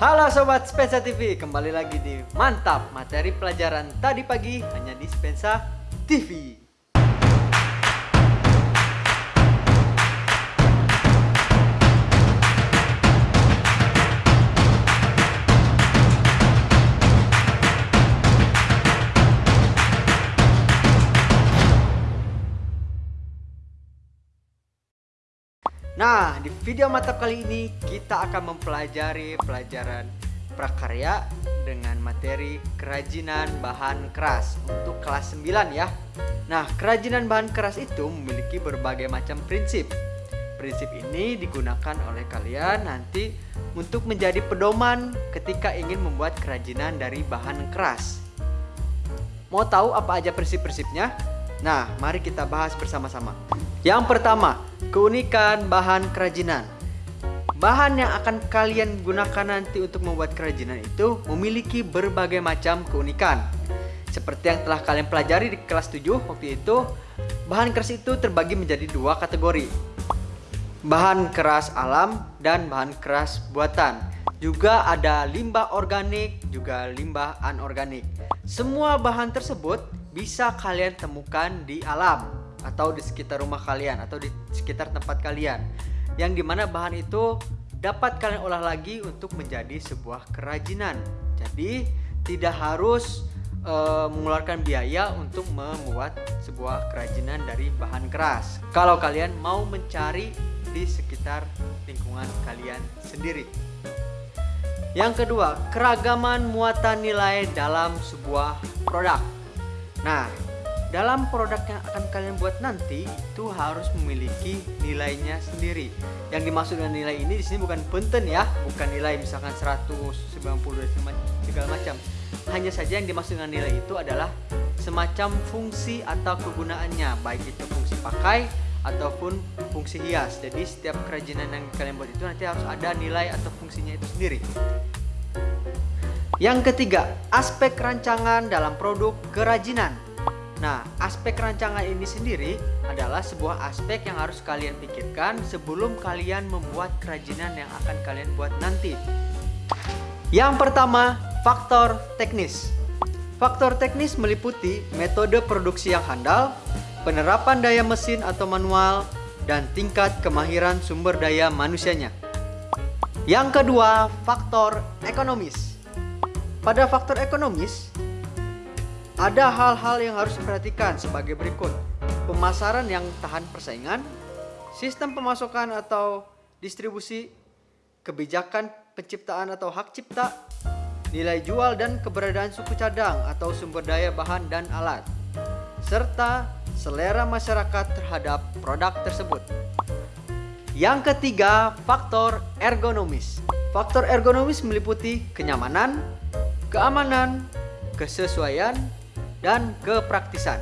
Halo Sobat Spensa TV, kembali lagi di Mantap Materi Pelajaran Tadi Pagi hanya di Spensa TV Nah, di video mantap kali ini kita akan mempelajari pelajaran prakarya dengan materi kerajinan bahan keras untuk kelas 9 ya. Nah, kerajinan bahan keras itu memiliki berbagai macam prinsip. Prinsip ini digunakan oleh kalian nanti untuk menjadi pedoman ketika ingin membuat kerajinan dari bahan keras. Mau tahu apa aja prinsip-prinsipnya? Nah, mari kita bahas bersama-sama. Yang pertama, keunikan bahan kerajinan. Bahan yang akan kalian gunakan nanti untuk membuat kerajinan itu memiliki berbagai macam keunikan. Seperti yang telah kalian pelajari di kelas 7 waktu itu, bahan keras itu terbagi menjadi dua kategori. Bahan keras alam dan bahan keras buatan. Juga ada limbah organik, juga limbah anorganik. Semua bahan tersebut bisa kalian temukan di alam atau di sekitar rumah kalian atau di sekitar tempat kalian. Yang di mana bahan itu dapat kalian olah lagi untuk menjadi sebuah kerajinan. Jadi tidak harus e, mengeluarkan biaya untuk membuat sebuah kerajinan dari bahan keras. Kalau kalian mau mencari di sekitar lingkungan kalian sendiri. Yang kedua keragaman muatan nilai dalam sebuah produk. Nah, dalam produk yang akan kalian buat nanti itu harus memiliki nilainya sendiri. Yang dimaksud dengan nilai ini di sini bukan punten ya, bukan nilai misalkan 190 segala macam. Hanya saja yang dimaksud dengan nilai itu adalah semacam fungsi atau kegunaannya, baik itu fungsi pakai ataupun fungsi hias. Jadi setiap kerajinan yang kalian buat itu nanti harus ada nilai atau fungsinya itu sendiri. Yang ketiga, aspek rancangan dalam produk kerajinan. Nah, aspek rancangan ini sendiri adalah sebuah aspek yang harus kalian pikirkan sebelum kalian membuat kerajinan yang akan kalian buat nanti. Yang pertama, faktor teknis. Faktor teknis meliputi metode produksi yang handal, penerapan daya mesin atau manual, dan tingkat kemahiran sumber daya manusianya. Yang kedua, faktor ekonomis. Pada faktor ekonomis, ada hal-hal yang harus diperhatikan sebagai berikut. Pemasaran yang tahan persaingan, sistem pemasukan atau distribusi, kebijakan penciptaan atau hak cipta, nilai jual dan keberadaan suku cadang atau sumber daya bahan dan alat, serta selera masyarakat terhadap produk tersebut. Yang ketiga, faktor ergonomis. Faktor ergonomis meliputi kenyamanan, keamanan, kesesuaian, dan kepraktisan.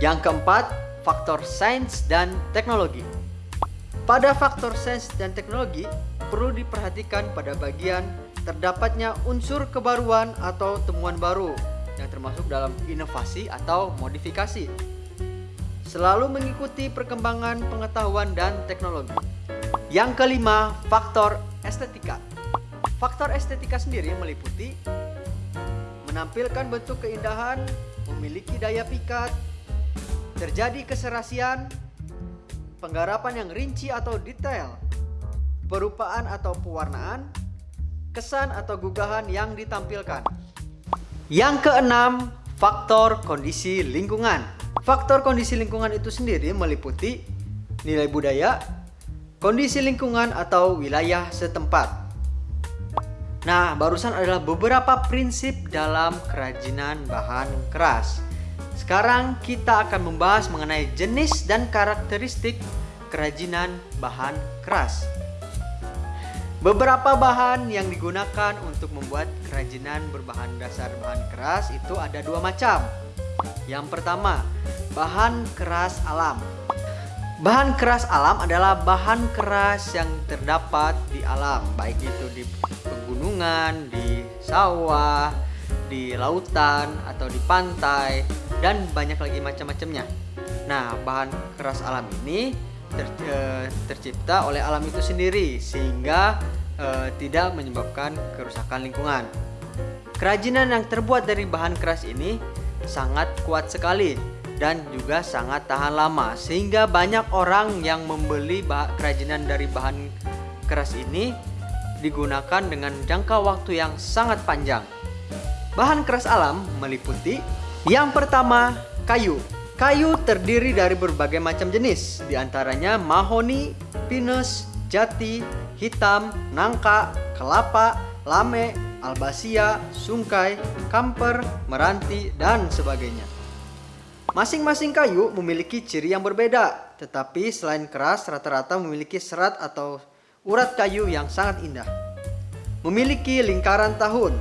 Yang keempat, faktor sains dan teknologi. Pada faktor sains dan teknologi, perlu diperhatikan pada bagian terdapatnya unsur kebaruan atau temuan baru yang termasuk dalam inovasi atau modifikasi. Selalu mengikuti perkembangan pengetahuan dan teknologi. Yang kelima, faktor estetika. Faktor estetika sendiri meliputi menampilkan bentuk keindahan, memiliki daya pikat, terjadi keserasian, penggarapan yang rinci atau detail, perupaan atau pewarnaan, kesan atau gugahan yang ditampilkan. Yang keenam, faktor kondisi lingkungan. Faktor kondisi lingkungan itu sendiri meliputi nilai budaya, kondisi lingkungan atau wilayah setempat. Nah, barusan adalah beberapa prinsip dalam kerajinan bahan keras. Sekarang kita akan membahas mengenai jenis dan karakteristik kerajinan bahan keras. Beberapa bahan yang digunakan untuk membuat kerajinan berbahan dasar bahan keras itu ada dua macam. Yang pertama, bahan keras alam. Bahan keras alam adalah bahan keras yang terdapat di alam, baik itu di pegunungan, di sawah, di lautan, atau di pantai, dan banyak lagi macam-macamnya. Nah, bahan keras alam ini ter, e, tercipta oleh alam itu sendiri, sehingga e, eh, tidak menyebabkan kerusakan lingkungan. Kerajinan yang terbuat dari bahan keras ini sangat kuat sekali dan juga sangat tahan lama sehingga banyak orang yang membeli kerajinan dari bahan keras ini digunakan dengan jangka waktu yang sangat panjang. Bahan keras alam meliputi yang pertama kayu. Kayu terdiri dari berbagai macam jenis, di antaranya mahoni, pinus, jati, hitam, nangka, kelapa, lame, albasia, sungkai, kamper, meranti, dan sebagainya. Masing-masing kayu memiliki ciri yang berbeda, tetapi selain keras, rata-rata memiliki serat atau urat kayu yang sangat indah. Memiliki lingkaran tahun,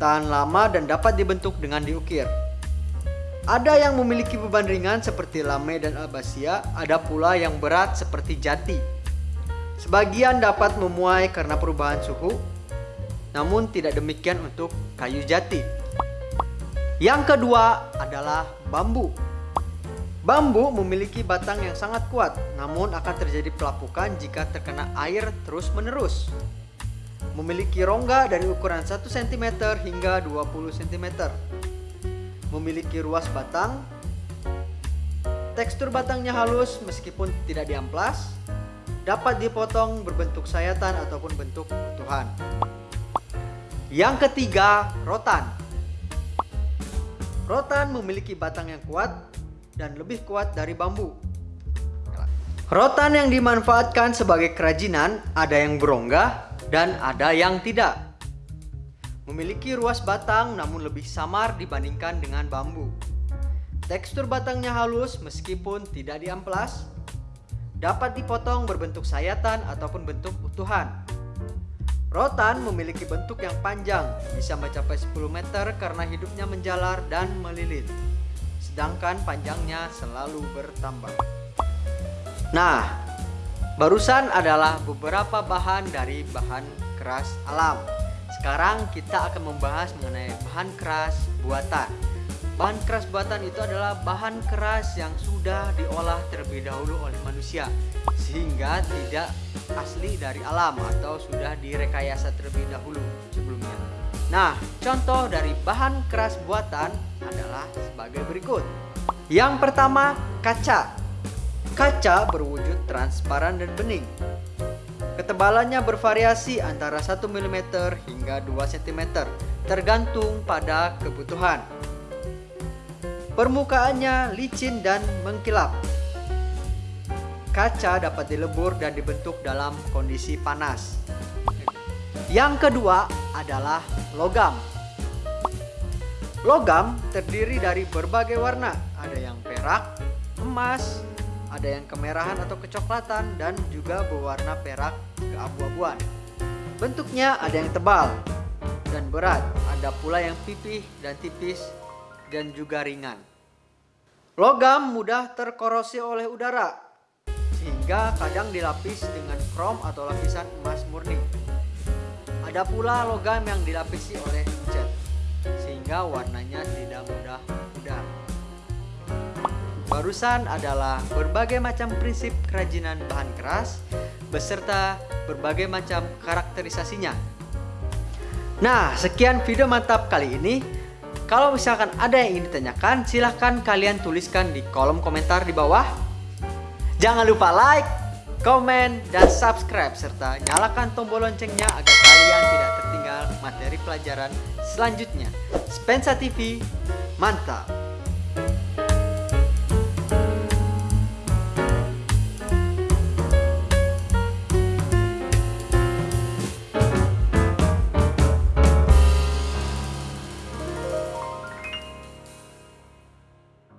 tahan lama dan dapat dibentuk dengan diukir. Ada yang memiliki beban ringan seperti lame dan albasia, ada pula yang berat seperti jati. Sebagian dapat memuai karena perubahan suhu, namun tidak demikian untuk kayu jati. Yang kedua adalah bambu. Bambu memiliki batang yang sangat kuat, namun akan terjadi pelapukan jika terkena air terus-menerus. Memiliki rongga dari ukuran 1 cm hingga 20 cm. Memiliki ruas batang. Tekstur batangnya halus meskipun tidak diamplas. Dapat dipotong berbentuk sayatan ataupun bentuk utuhan. Yang ketiga, rotan. Rotan memiliki batang yang kuat dan lebih kuat dari bambu. Rotan yang dimanfaatkan sebagai kerajinan ada yang berongga dan ada yang tidak. Memiliki ruas batang namun lebih samar dibandingkan dengan bambu. Tekstur batangnya halus meskipun tidak diamplas. Dapat dipotong berbentuk sayatan ataupun bentuk utuhan. Rotan memiliki bentuk yang panjang, bisa mencapai 10 meter karena hidupnya menjalar dan melilit. Sedangkan panjangnya selalu bertambah. Nah, barusan adalah beberapa bahan dari bahan keras alam. Sekarang kita akan membahas mengenai bahan keras buatan. Bahan keras buatan itu adalah bahan keras yang sudah diolah terlebih dahulu oleh manusia sehingga tidak asli dari alam atau sudah direkayasa terlebih dahulu sebelumnya. Nah, contoh dari bahan keras buatan adalah sebagai berikut. Yang pertama, kaca. Kaca berwujud transparan dan bening. Ketebalannya bervariasi antara 1 mm hingga 2 cm, tergantung pada kebutuhan. Permukaannya licin dan mengkilap. Kaca dapat dilebur dan dibentuk dalam kondisi panas. Yang kedua adalah logam. Logam terdiri dari berbagai warna, ada yang perak, emas, ada yang kemerahan atau kecoklatan dan juga berwarna perak keabu-abuan. Bentuknya ada yang tebal dan berat, ada pula yang pipih dan tipis dan juga ringan. Logam mudah terkorosi oleh udara sehingga kadang dilapis dengan krom atau lapisan emas murni. Ada pula logam yang dilapisi oleh cat, sehingga warnanya tidak mudah pudar. Barusan adalah berbagai macam prinsip kerajinan bahan keras beserta berbagai macam karakterisasinya. Nah, sekian video mantap kali ini. Kalau misalkan ada yang ingin ditanyakan, silahkan kalian tuliskan di kolom komentar di bawah Jangan lupa like, komen, dan subscribe serta nyalakan tombol loncengnya agar kalian tidak tertinggal materi pelajaran selanjutnya. Spensa TV, mantap!